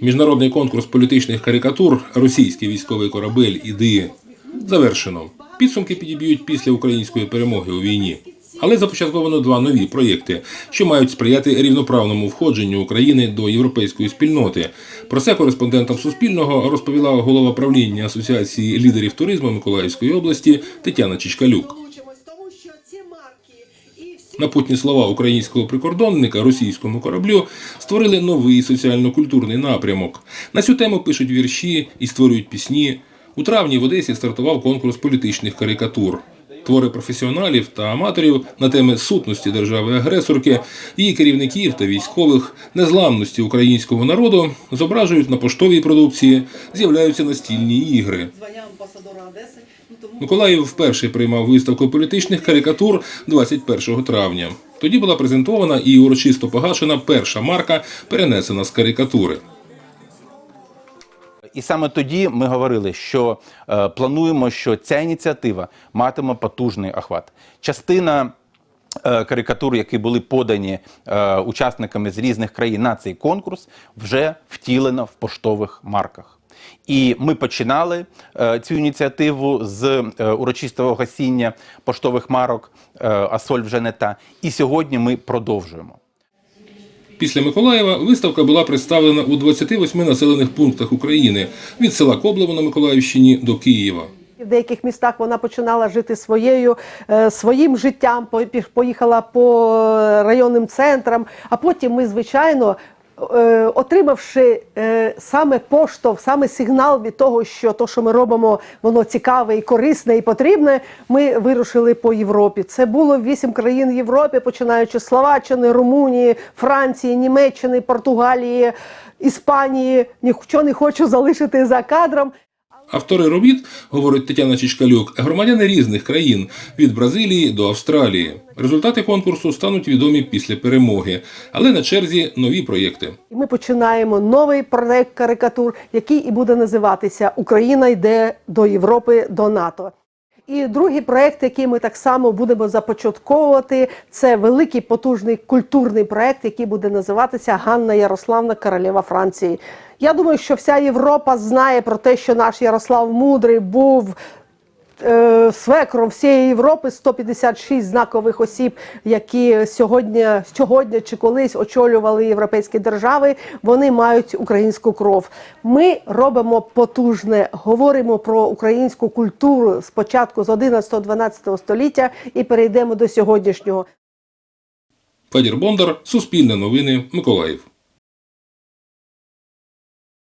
Міжнародний конкурс політичних карикатур Російський військовий корабель іди завершено. Підсумки підіб'ють після української перемоги у війні. Але започатковано два нові проєкти, що мають сприяти рівноправному входженню України до європейської спільноти. Про це кореспондентам Суспільного розповіла голова правління Асоціації лідерів туризму Миколаївської області Тетяна Чичкалюк. Напутні слова українського прикордонника російському кораблю створили новий соціально-культурний напрямок. На цю тему пишуть вірші і створюють пісні. У травні в Одесі стартував конкурс політичних карикатур. Твори професіоналів та аматорів на теми сутності держави-агресорки, її керівників та військових, незламності українського народу зображують на поштовій продукції, з'являються настільні ігри. Миколаїв вперше приймав виставку політичних карикатур 21 травня. Тоді була презентована і урочисто погашена перша марка, перенесена з карикатури. І саме тоді ми говорили, що е, плануємо, що ця ініціатива матиме потужний охват. Частина е, карикатур, які були подані е, учасниками з різних країн на цей конкурс, вже втілена в поштових марках. І ми починали е, цю ініціативу з е, урочистого гасіння поштових марок е, Асоль вже не та. І сьогодні ми продовжуємо. Після Миколаєва виставка була представлена у 28 населених пунктах України від села Коблево на Миколаївщині до Києва. В деяких містах вона починала жити своєю, е, своїм життям, по- поїхала по районним центрам. А потім ми, звичайно, отримавши е, саме поштовх, саме сигнал від того, що то, що ми робимо, воно цікаве і корисне і потрібне, ми вирушили по Європі. Це було вісім країн Європи, починаючи з Словаччини, Румунії, Франції, Німеччини, Португалії, Іспанії. Нічого не хочу залишити за кадром. Автори робіт, говорить Тетяна Чичкалюк, громадяни різних країн від Бразилії до Австралії. Результати конкурсу стануть відомі після перемоги, але на черзі нові проєкти. Ми починаємо новий проект карикатур, який і буде називатися Україна йде до Європи до НАТО. І другий проект, який ми так само будемо започатковувати, це великий потужний культурний проект, який буде називатися Ганна Ярославна, королева Франції. Я думаю, що вся Європа знає про те, що наш Ярослав Мудрий був свекром всієї Європи 156 знакових осіб, які сьогодні, сьогодні чи колись очолювали європейські держави. Вони мають українську кров. Ми робимо потужне, говоримо про українську культуру спочатку з 11-12 століття і перейдемо до сьогоднішнього. Федір Бондар, Суспільне новини, Миколаїв.